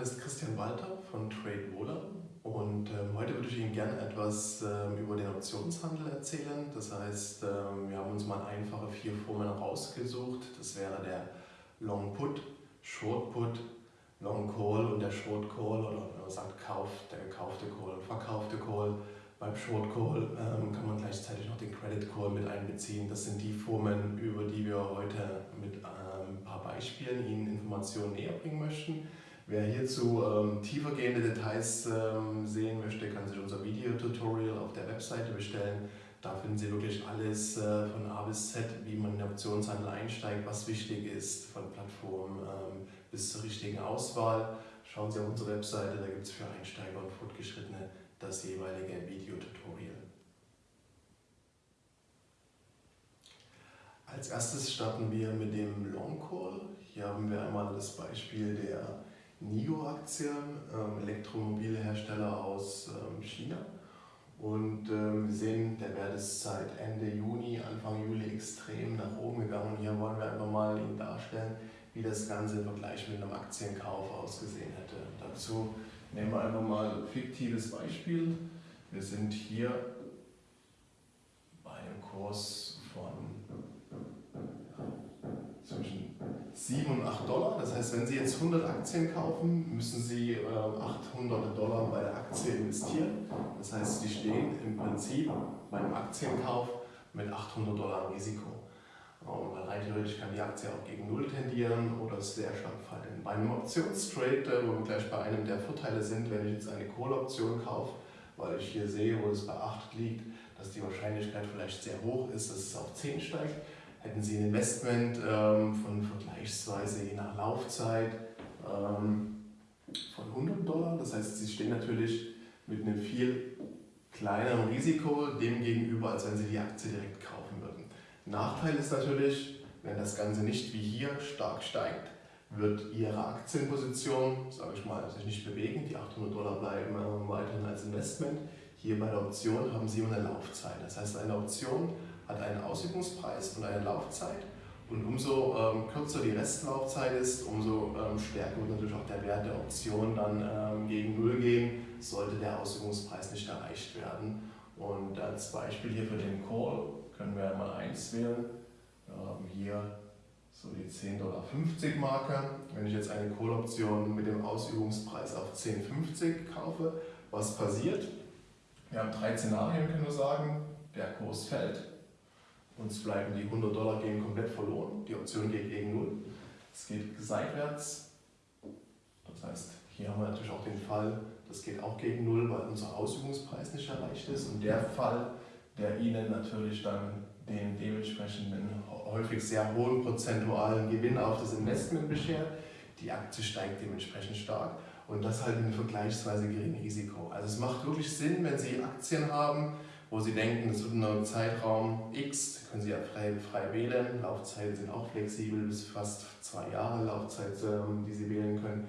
Name ist Christian Walter von TradeWola und ähm, heute würde ich Ihnen gerne etwas ähm, über den Optionshandel erzählen. Das heißt, ähm, wir haben uns mal einfache vier Formen rausgesucht. Das wäre der Long Put, Short Put, Long Call und der Short Call oder wenn man sagt Kauf, der gekaufte Call und verkaufte Call. Beim Short Call ähm, kann man gleichzeitig noch den Credit Call mit einbeziehen. Das sind die Formen, über die wir heute mit ähm, ein paar Beispielen Ihnen Informationen näher bringen möchten. Wer hierzu ähm, tiefergehende Details ähm, sehen möchte, kann sich unser Videotutorial auf der Webseite bestellen. Da finden Sie wirklich alles äh, von A bis Z, wie man in den Optionshandel einsteigt, was wichtig ist, von Plattform ähm, bis zur richtigen Auswahl. Schauen Sie auf unsere Webseite, da gibt es für Einsteiger und Fortgeschrittene das jeweilige Videotutorial. Als erstes starten wir mit dem Long Call. Hier haben wir einmal das Beispiel der NIO-Aktie, ähm, Elektromobilhersteller aus ähm, China. Und ähm, wir sehen, der Wert ist seit Ende Juni, Anfang Juli extrem nach oben gegangen. Und hier wollen wir einfach mal Ihnen darstellen, wie das Ganze im Vergleich mit einem Aktienkauf ausgesehen hätte. Dazu Nehmen wir einfach mal ein fiktives Beispiel. Wir sind hier bei einem Kurs von zwischen 7 und 8 Dollar. Das heißt, wenn Sie jetzt 100 Aktien kaufen, müssen Sie 800 ähm, Dollar bei der Aktie investieren. Das heißt, Sie stehen im Prinzip beim Aktienkauf mit 800 Dollar Risiko. Weil rein theoretisch kann die Aktie auch gegen Null tendieren oder sehr stark fallen. Bei einem Optionstrade, äh, wo wir gleich bei einem der Vorteile sind, wenn ich jetzt eine Call-Option kaufe, weil ich hier sehe, wo es bei 8 liegt, dass die Wahrscheinlichkeit vielleicht sehr hoch ist, dass es auf 10 steigt, hätten Sie ein Investment ähm, von vergleichsweise je nach Laufzeit ähm, von 100 Dollar. Das heißt, Sie stehen natürlich mit einem viel kleineren Risiko dem gegenüber, als wenn Sie die Aktie direkt kaufen würden. Nachteil ist natürlich, wenn das Ganze nicht wie hier stark steigt, wird Ihre Aktienposition, sage ich mal, sich nicht bewegen. Die 800 Dollar bleiben äh, weiterhin als Investment. Hier bei der Option haben Sie eine Laufzeit. Das heißt, eine Option hat einen Ausübungspreis und eine Laufzeit. Und umso ähm, kürzer die Restlaufzeit ist, umso ähm, stärker wird natürlich auch der Wert der Option dann ähm, gegen Null gehen, sollte der Ausübungspreis nicht erreicht werden. Und als Beispiel hier für den Call können wir einmal eins wählen. Wir haben hier so die 10,50 Dollar Marke. Wenn ich jetzt eine Call-Option mit dem Ausübungspreis auf 10,50 kaufe, was passiert? Wir haben drei Szenarien, können wir sagen. Der Kurs fällt, uns bleiben die 100 Dollar gehen komplett verloren, die Option geht gegen Null. Es geht seitwärts, das heißt, hier haben wir natürlich auch den Fall, das geht auch gegen Null, weil unser Ausübungspreis nicht erreicht ist. Und der Fall, der Ihnen natürlich dann den dementsprechenden häufig sehr hohen prozentualen Gewinn auf das Investment beschert. Die Aktie steigt dementsprechend stark und das halt in vergleichsweise geringem Risiko. Also es macht wirklich Sinn, wenn Sie Aktien haben, wo Sie denken, das wird in einem Zeitraum X, können Sie ja frei, frei wählen, Laufzeiten sind auch flexibel, bis fast zwei Jahre Laufzeit, ähm, die Sie wählen können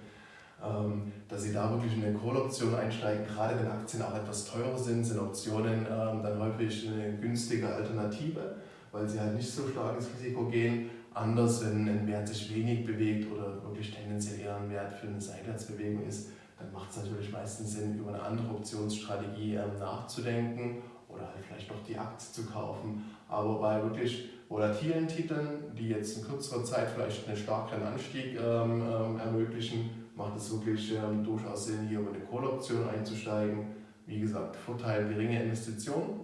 ähm, dass Sie da wirklich in eine Call-Option einsteigen. Gerade wenn Aktien auch etwas teurer sind, sind Optionen ähm, dann häufig eine günstige Alternative, weil sie halt nicht so stark ins Risiko gehen. Anders, wenn ein Wert sich wenig bewegt oder wirklich tendenziell eher ein Wert für eine Seitwärtsbewegung ist, dann macht es natürlich meistens Sinn, über eine andere Optionsstrategie nachzudenken oder halt vielleicht noch die Aktie zu kaufen. Aber bei wirklich volatilen Titeln, die jetzt in kürzerer Zeit vielleicht einen starken Anstieg ermöglichen, macht es wirklich ähm, durchaus Sinn, hier über eine Call-Option einzusteigen. Wie gesagt, Vorteil geringe Investitionen,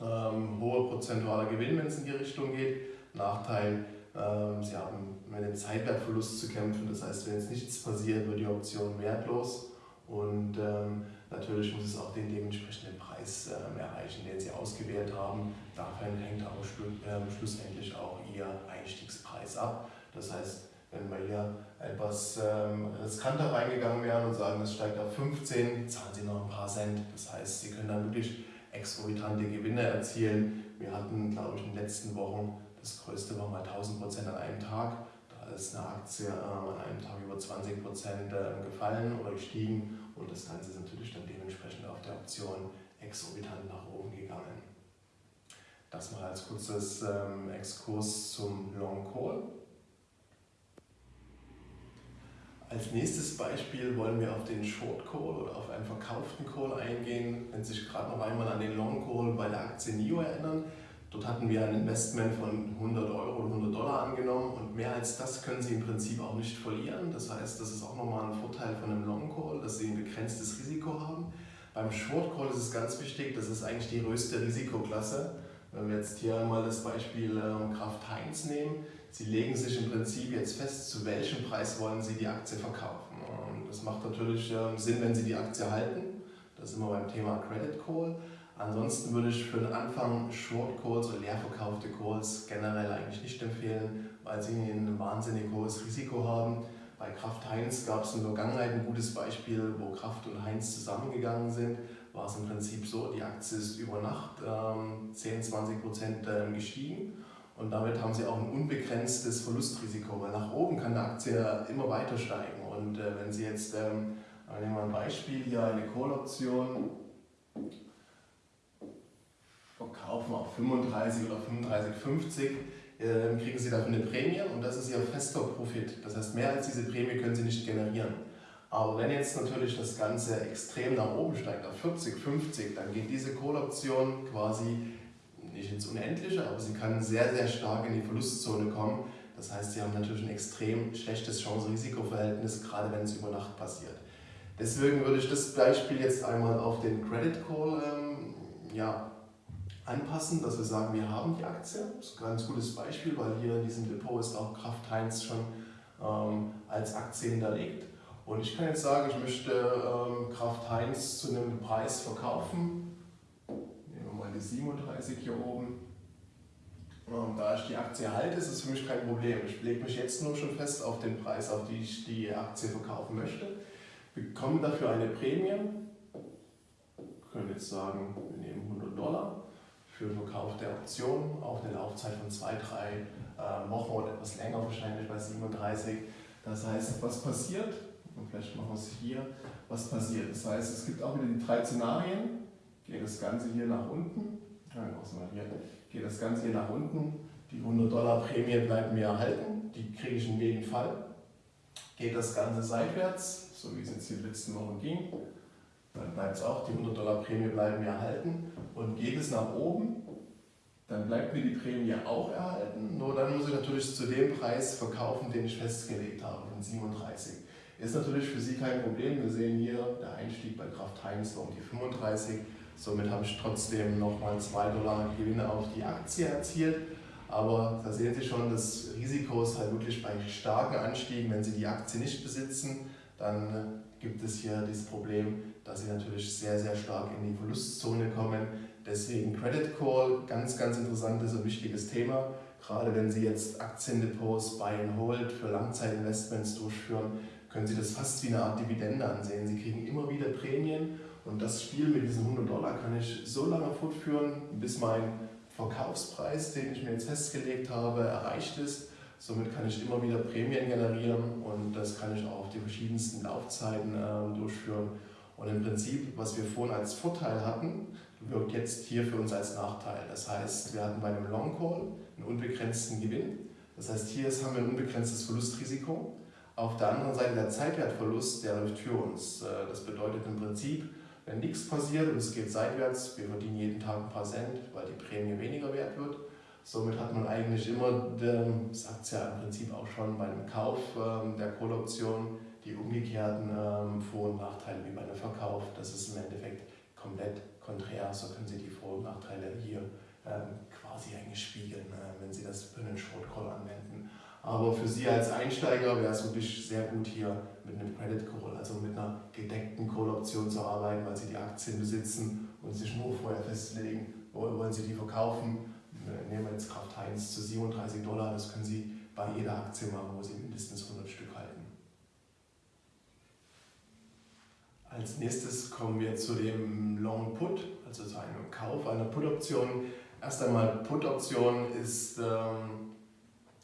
ähm, hoher prozentualer Gewinn, wenn es in die Richtung geht. Nachteil, ähm, Sie haben mit dem Zeitwertverlust zu kämpfen, das heißt, wenn jetzt nichts passiert, wird die Option wertlos und ähm, natürlich muss es auch den dementsprechenden Preis ausgewählt haben. Davon hängt aber ähm, schlussendlich auch Ihr Einstiegspreis ab. Das heißt, wenn wir hier etwas ähm, riskanter reingegangen wären und sagen, es steigt auf 15, zahlen Sie noch ein paar Cent. Das heißt, Sie können dann wirklich exorbitante Gewinne erzielen. Wir hatten, glaube ich, in den letzten Wochen, das größte war mal 1000 Prozent an einem Tag. Da ist eine Aktie äh, an einem Tag über 20 Prozent äh, gefallen oder gestiegen und das Ganze ist natürlich dann dementsprechend auf der Option exorbitant nach oben gegangen. Das mal als kurzes ähm, Exkurs zum Long Call. Als nächstes Beispiel wollen wir auf den Short Call oder auf einen verkauften Call eingehen. Wenn Sie sich gerade noch einmal an den Long Call bei der Aktie NIO erinnern, dort hatten wir ein Investment von 100 Euro oder 100 Dollar angenommen und mehr als das können Sie im Prinzip auch nicht verlieren. Das heißt, das ist auch nochmal ein Vorteil von einem Long Call, dass Sie ein begrenztes Risiko haben. Beim Short Call ist es ganz wichtig, das ist eigentlich die größte Risikoklasse. Wenn wir jetzt hier einmal das Beispiel ähm, Kraft Heinz nehmen, Sie legen sich im Prinzip jetzt fest, zu welchem Preis wollen Sie die Aktie verkaufen. Das macht natürlich ähm, Sinn, wenn Sie die Aktie halten. Das ist immer beim Thema Credit Call. Ansonsten würde ich für den Anfang Short Calls oder leer verkaufte Calls generell eigentlich nicht empfehlen, weil sie ein wahnsinnig hohes Risiko haben. Bei Kraft Heinz gab es in der Vergangenheit ein gutes Beispiel, wo Kraft und Heinz zusammengegangen sind. War es im Prinzip so, die Aktie ist über Nacht ähm, 10, 20 Prozent ähm, gestiegen und damit haben sie auch ein unbegrenztes Verlustrisiko, weil nach oben kann die Aktie immer weiter steigen. Und äh, wenn Sie jetzt, ähm, nehmen wir ein Beispiel, hier eine Call-Option verkaufen auf 35 oder 35,50, äh, kriegen Sie dafür eine Prämie und das ist Ihr fester Profit. Das heißt, mehr als diese Prämie können Sie nicht generieren. Aber wenn jetzt natürlich das Ganze extrem nach oben steigt, auf 40, 50, dann geht diese Call-Option quasi nicht ins Unendliche, aber sie kann sehr, sehr stark in die Verlustzone kommen. Das heißt, sie haben natürlich ein extrem schlechtes Chance-Risiko-Verhältnis, gerade wenn es über Nacht passiert. Deswegen würde ich das Beispiel jetzt einmal auf den Credit Call ähm, ja, anpassen, dass wir sagen, wir haben die Aktie. Das ist ein ganz gutes Beispiel, weil hier in diesem Depot ist auch Kraft Heinz schon ähm, als Aktie hinterlegt. Und ich kann jetzt sagen, ich möchte ähm, Kraft Heinz zu einem Preis verkaufen, die 37 hier oben. Und da ich die Aktie halte, ist es für mich kein Problem. Ich lege mich jetzt nur schon fest auf den Preis, auf den ich die Aktie verkaufen möchte, bekomme dafür eine Prämie. Wir können jetzt sagen, wir nehmen 100 Dollar für den Verkauf der Option auf eine Laufzeit von 2, 3 äh, Wochen oder etwas länger, wahrscheinlich bei 37. Das heißt, was passiert? Und vielleicht machen wir es hier. Was passiert? Das heißt, es gibt auch wieder die drei Szenarien geht das Ganze hier nach unten. Ja, hier. Geht das Ganze hier nach unten. Die 100 Dollar Prämie bleibt mir erhalten. Die kriege ich in jedem Fall. Geht das Ganze seitwärts, so wie es jetzt den letzten Wochen ging, dann bleibt es auch, die 100 Dollar Prämie bleiben erhalten. Und geht es nach oben, dann bleibt mir die Prämie auch erhalten. Nur dann muss ich natürlich zu dem Preis verkaufen, den ich festgelegt habe, von 37. Ist natürlich für Sie kein Problem. Wir sehen hier, der Einstieg bei Kraft Heinz war um die 35. Somit habe ich trotzdem nochmal 2 Dollar Gewinne auf die Aktie erzielt. Aber da sehen Sie schon, das Risiko ist halt wirklich bei starken Anstiegen. Wenn Sie die Aktie nicht besitzen, dann gibt es hier dieses Problem, dass Sie natürlich sehr, sehr stark in die Verlustzone kommen. Deswegen Credit Call, ganz, ganz interessantes und wichtiges Thema. Gerade wenn Sie jetzt Aktiendepots Buy and Hold für Langzeitinvestments durchführen, können Sie das fast wie eine Art Dividende ansehen. Sie kriegen immer wieder Prämien und das Spiel mit diesen 100 Dollar kann ich so lange fortführen, bis mein Verkaufspreis, den ich mir jetzt festgelegt habe, erreicht ist. Somit kann ich immer wieder Prämien generieren und das kann ich auch auf die verschiedensten Laufzeiten äh, durchführen. Und im Prinzip, was wir vorhin als Vorteil hatten, wirkt jetzt hier für uns als Nachteil. Das heißt, wir hatten bei einem Long Call einen unbegrenzten Gewinn. Das heißt, hier haben wir ein unbegrenztes Verlustrisiko. Auf der anderen Seite der Zeitwertverlust, der läuft für uns. Äh, das bedeutet im Prinzip, wenn nichts passiert und es geht seitwärts, wir verdienen jeden Tag ein paar Cent, weil die Prämie weniger wert wird. Somit hat man eigentlich immer, das sagt es ja im Prinzip auch schon bei einem Kauf ähm, der Call-Option, die umgekehrten ähm, Vor- und Nachteile wie bei einem Verkauf. Das ist im Endeffekt komplett konträr. So können Sie die Vor- und Nachteile hier ähm, quasi eigentlich spiegeln, äh, wenn Sie das für einen Short Call anwenden. Aber für Sie als Einsteiger wäre es wirklich sehr gut, hier mit einem Credit Call, also mit einer gedeckten Call-Option zu arbeiten, weil Sie die Aktien besitzen und sich nur vorher festlegen, wo wollen Sie die verkaufen. Nehmen wir jetzt Kraft Heinz zu 37 Dollar, das können Sie bei jeder Aktie machen, wo Sie mindestens 100 Stück halten. Als nächstes kommen wir zu dem Long Put, also zu einem Kauf einer Put-Option. Erst einmal Put-Option ist ähm,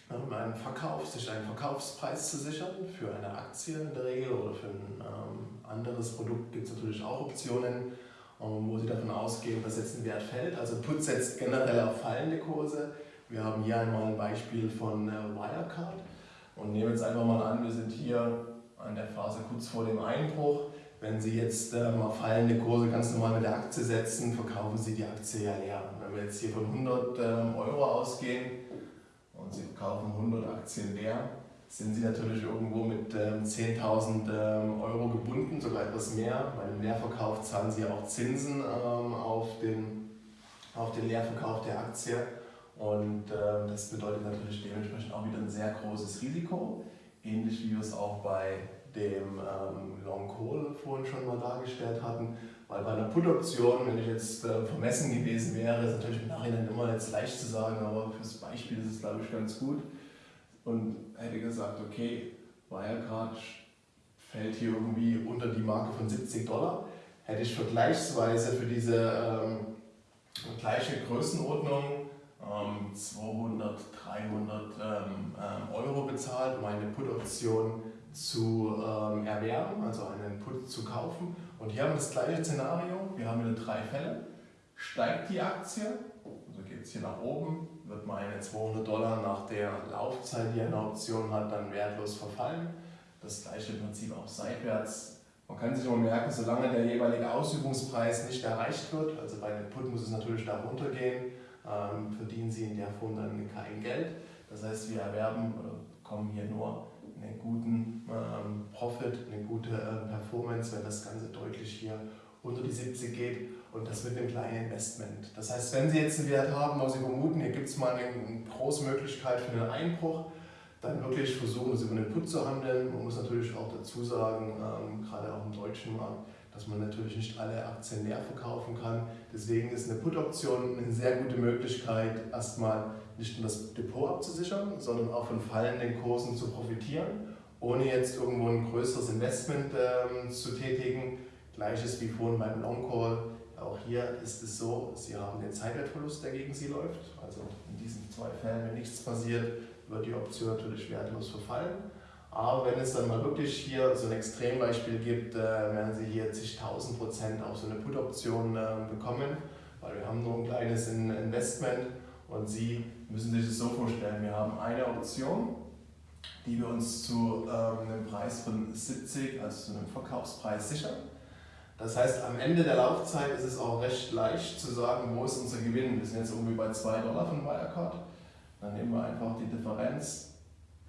einen Verkauf, sich einen Verkaufspreis zu sichern für eine Aktie in der Regel oder für ein ähm, anderes Produkt gibt es natürlich auch Optionen, ähm, wo Sie davon ausgehen, dass jetzt ein Wert fällt. Also Put setzt generell auf fallende Kurse. Wir haben hier einmal ein Beispiel von äh, Wirecard und nehmen jetzt einfach mal an, wir sind hier an der Phase kurz vor dem Einbruch. Wenn Sie jetzt ähm, auf fallende Kurse ganz normal mit der Aktie setzen, verkaufen Sie die Aktie ja leer. Wenn wir jetzt hier von 100 ähm, Euro ausgehen und Sie verkaufen 100 Aktien leer, sind Sie natürlich irgendwo mit ähm, 10.000 ähm, Euro gebunden, sogar etwas mehr. Bei dem Leerverkauf zahlen Sie auch Zinsen ähm, auf, den, auf den Leerverkauf der Aktie. Und ähm, das bedeutet natürlich dementsprechend auch wieder ein sehr großes Risiko, ähnlich wie wir es auch bei dem ähm, Long Call vorhin schon mal dargestellt hatten. Weil bei einer Put-Option, wenn ich jetzt äh, vermessen gewesen wäre, ist natürlich im Nachhinein immer jetzt leicht zu sagen, aber fürs Beispiel ist es glaube ich ganz gut. Und hätte gesagt, okay, Wirecard fällt hier irgendwie unter die Marke von 70 Dollar, hätte ich vergleichsweise für diese ähm, gleiche Größenordnung 200, ähm, 300 ähm, ähm, Euro bezahlt, um eine Put-Option zu ähm, erwerben, also einen Put zu kaufen. Und hier haben wir das gleiche Szenario. Wir haben wieder drei Fälle. Steigt die Aktie, also geht es hier nach oben, wird meine 200 Dollar nach der Laufzeit, die eine Option hat, dann wertlos verfallen. Das gleiche Prinzip auch seitwärts. Man kann sich immer merken, solange der jeweilige Ausübungspreis nicht erreicht wird, also bei einem Put muss es natürlich da runtergehen, ähm, verdienen sie in der Form dann kein Geld. Das heißt, wir erwerben oder kommen hier nur einen guten ähm, Profit, eine gute äh, Performance, wenn das Ganze deutlich hier unter die 70 geht und das mit einem kleinen Investment. Das heißt, wenn Sie jetzt einen Wert haben, wo Sie vermuten, hier gibt es mal eine, eine große Möglichkeit für einen Einbruch, dann wirklich versuchen, es über den Put zu handeln. Man muss natürlich auch dazu sagen, ähm, gerade auch im deutschen Markt, dass man natürlich nicht alle Aktien leer verkaufen kann. Deswegen ist eine Put-Option eine sehr gute Möglichkeit, erstmal nicht nur das Depot abzusichern, sondern auch von fallenden Kursen zu profitieren, ohne jetzt irgendwo ein größeres Investment ähm, zu tätigen. Gleiches wie vorhin beim Long Call. Auch hier ist es so, Sie haben den Zeitwertverlust, der gegen Sie läuft. Also in diesen zwei Fällen, wenn nichts passiert, wird die Option natürlich wertlos verfallen. Aber wenn es dann mal wirklich hier so ein Extrembeispiel gibt, äh, werden Sie hier zigtausend Prozent auf so eine Put-Option äh, bekommen, weil wir haben nur ein kleines Investment und Sie müssen sich das so vorstellen, wir haben eine Option, die wir uns zu ähm, einem Preis von 70, also zu einem Verkaufspreis sichern. Das heißt, am Ende der Laufzeit ist es auch recht leicht zu sagen, wo ist unser Gewinn. Wir sind jetzt irgendwie bei 2 Dollar von Wirecard. Dann nehmen wir einfach die Differenz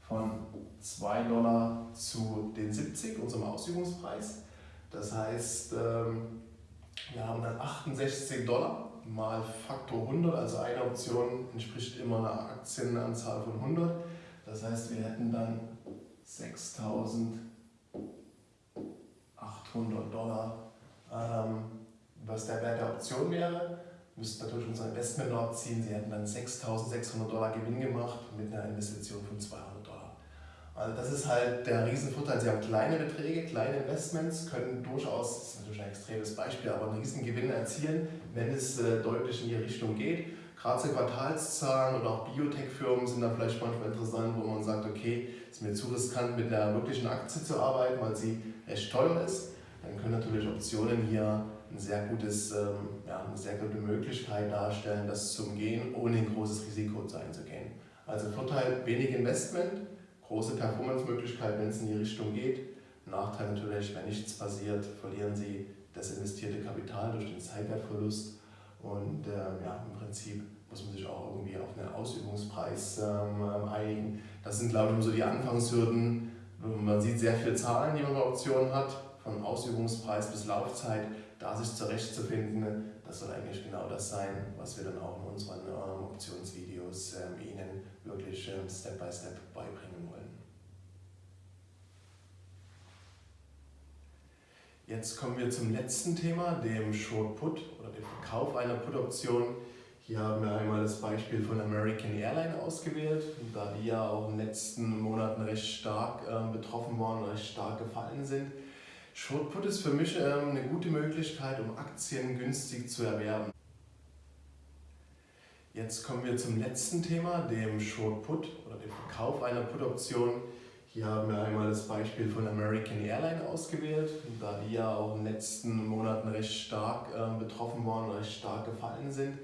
von 2 Dollar zu den 70, unserem Ausübungspreis. Das heißt, ähm, wir haben dann 68 Dollar mal Faktor 100, also eine Option entspricht immer einer Aktienanzahl von 100. Das heißt, wir hätten dann 6800 Dollar, ähm, was der Wert der Option wäre. Wir müssten natürlich unser Investment abziehen. Sie hätten dann 6600 Dollar Gewinn gemacht mit einer Investition von 200 also das ist halt der Riesenvorteil. Sie haben kleine Beträge, kleine Investments, können durchaus, das ist natürlich ein extremes Beispiel, aber einen riesen Gewinn erzielen, wenn es äh, deutlich in die Richtung geht. Gerade so Quartalszahlen oder auch Biotech-Firmen sind da vielleicht manchmal interessant, wo man sagt, okay, ist mir zu riskant mit der wirklichen Aktie zu arbeiten, weil sie recht teuer ist. Dann können natürlich Optionen hier ein sehr gutes, ähm, ja, eine sehr gute Möglichkeit darstellen, das zu umgehen, ohne ein großes Risiko einzugehen. Also Vorteil, wenig Investment, große Performance-Möglichkeit, wenn es in die Richtung geht. Nachteil natürlich, wenn nichts passiert, verlieren Sie das investierte Kapital durch den Zeitwertverlust. Und äh, ja, im Prinzip muss man sich auch irgendwie auf einen Ausübungspreis ähm, einigen. Das sind, glaube ich, so die Anfangshürden. Man sieht sehr viele Zahlen, die man bei Optionen hat, von Ausübungspreis bis Laufzeit. Da sich zurechtzufinden, das soll eigentlich genau das sein, was wir dann auch in unseren ähm, Optionsvideos ähm, Ihnen wirklich ähm, Step by Step beibringen wollen. Jetzt kommen wir zum letzten Thema, dem Short Put oder dem Verkauf einer Put-Option. Hier haben wir einmal das Beispiel von American Airlines ausgewählt, da die ja auch in den letzten Monaten recht stark äh, betroffen waren, recht stark gefallen sind. Short Put ist für mich ähm, eine gute Möglichkeit, um Aktien günstig zu erwerben. Jetzt kommen wir zum letzten Thema, dem Short Put oder dem Verkauf einer Put-Option. Hier haben wir einmal das Beispiel von American Airlines ausgewählt, da die ja auch in den letzten Monaten recht stark äh, betroffen waren, recht stark gefallen sind.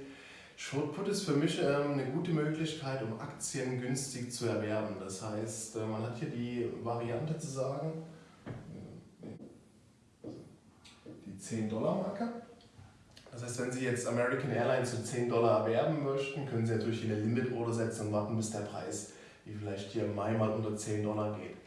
Shortput ist für mich ähm, eine gute Möglichkeit, um Aktien günstig zu erwerben. Das heißt, äh, man hat hier die Variante zu sagen, äh, die 10-Dollar-Marke. Das heißt, wenn Sie jetzt American Airlines zu 10 Dollar erwerben möchten, können Sie natürlich hier eine Limit-Order setzen und warten, bis der Preis wie vielleicht hier im Mai, mal unter 10 Dollar geht.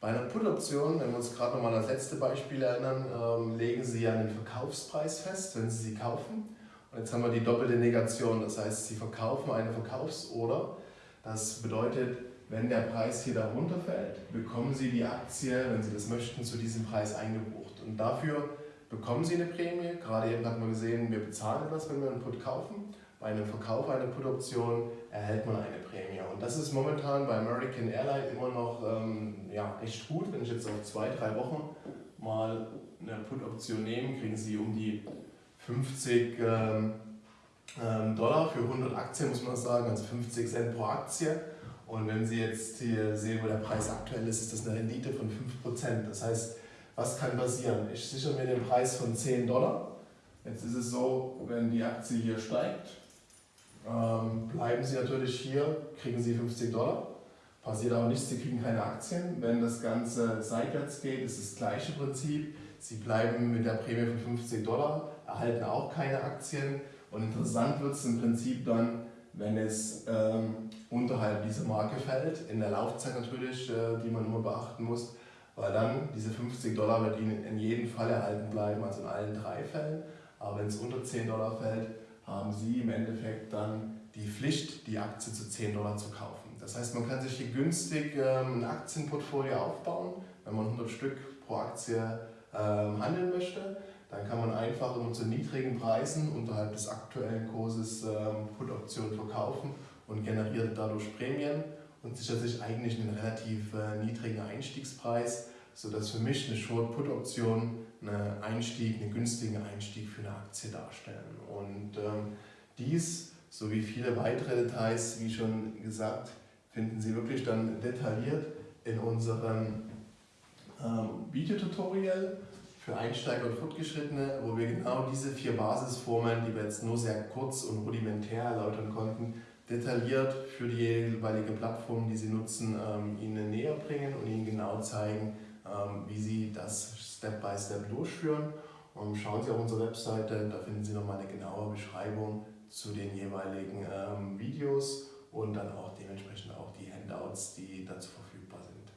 Bei einer Put-Option, wenn wir uns gerade nochmal an das letzte Beispiel erinnern, ähm, legen Sie ja einen Verkaufspreis fest, wenn Sie sie kaufen. Und jetzt haben wir die doppelte Negation, das heißt, Sie verkaufen eine Verkaufsorder. Das bedeutet, wenn der Preis hier darunter fällt, bekommen Sie die Aktie, wenn Sie das möchten, zu diesem Preis eingebucht. Und dafür bekommen Sie eine Prämie. Gerade eben hat man gesehen, wir bezahlen das, wenn wir einen Put kaufen. Bei einem Verkauf einer Put-Option erhält man eine Prämie. Und das ist momentan bei American Airlines immer noch ähm, ja, echt gut. Wenn ich jetzt auf zwei, drei Wochen mal eine Put-Option nehme, kriegen Sie um die 50 ähm, ähm, Dollar für 100 Aktien, muss man sagen, also 50 Cent pro Aktie. Und wenn Sie jetzt hier sehen, wo der Preis aktuell ist, ist das eine Rendite von 5%. Das heißt, was kann passieren? Ich sichere mir den Preis von 10 Dollar. Jetzt ist es so, wenn die Aktie hier steigt, ähm, bleiben Sie natürlich hier, kriegen Sie 50 Dollar. Passiert aber nichts, Sie kriegen keine Aktien. Wenn das Ganze seitwärts geht, ist das gleiche Prinzip. Sie bleiben mit der Prämie von 50 Dollar, erhalten auch keine Aktien. Und interessant wird es im Prinzip dann, wenn es ähm, unterhalb dieser Marke fällt, in der Laufzeit natürlich, äh, die man immer beachten muss, weil dann diese 50 Dollar Ihnen in jedem Fall erhalten bleiben, also in allen drei Fällen. Aber wenn es unter 10 Dollar fällt, haben Sie im Endeffekt dann die Pflicht, die Aktie zu 10 Dollar zu kaufen. Das heißt, man kann sich hier günstig ähm, ein Aktienportfolio aufbauen, wenn man 100 Stück pro Aktie ähm, handeln möchte. Dann kann man einfach immer zu niedrigen Preisen unterhalb des aktuellen Kurses ähm, Put-Optionen verkaufen und generiert dadurch Prämien und sichert sich eigentlich einen relativ äh, niedrigen Einstiegspreis, sodass für mich eine Short-Put-Option einen Einstieg, einen günstigen Einstieg für eine Aktie darstellen. Und ähm, dies sowie viele weitere Details, wie schon gesagt, finden Sie wirklich dann detailliert in unserem ähm, Videotutorial für Einsteiger und Fortgeschrittene, wo wir genau diese vier Basisformeln, die wir jetzt nur sehr kurz und rudimentär erläutern konnten, detailliert für die jeweilige Plattform, die Sie nutzen, ähm, Ihnen näher bringen und Ihnen genau zeigen, wie Sie das Step by Step durchführen. Und schauen Sie auf unsere Webseite, da finden Sie nochmal eine genaue Beschreibung zu den jeweiligen ähm, Videos und dann auch dementsprechend auch die Handouts, die dazu verfügbar sind.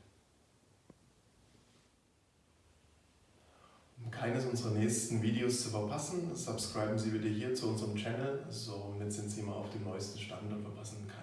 Um keines unserer nächsten Videos zu verpassen, subscriben Sie bitte hier zu unserem Channel, somit sind Sie immer auf dem neuesten Stand und verpassen keines der